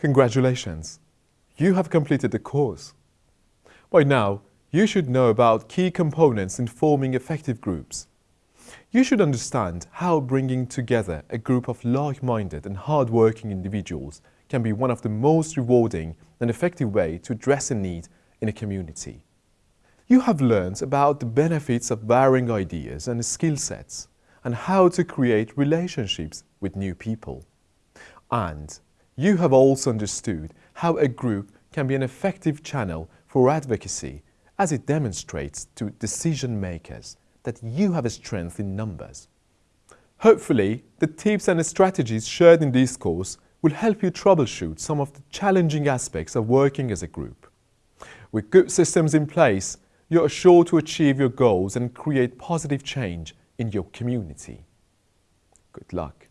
Congratulations! You have completed the course. By now, you should know about key components in forming effective groups. You should understand how bringing together a group of like-minded and hard-working individuals can be one of the most rewarding and effective way to address a need in a community. You have learned about the benefits of varying ideas and skill sets and how to create relationships with new people. And you have also understood how a group can be an effective channel for advocacy as it demonstrates to decision makers that you have a strength in numbers. Hopefully, the tips and strategies shared in this course will help you troubleshoot some of the challenging aspects of working as a group. With good systems in place, you are sure to achieve your goals and create positive change in your community. Good luck.